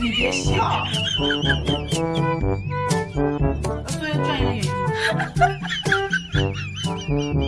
你别笑。对，转一眼睛。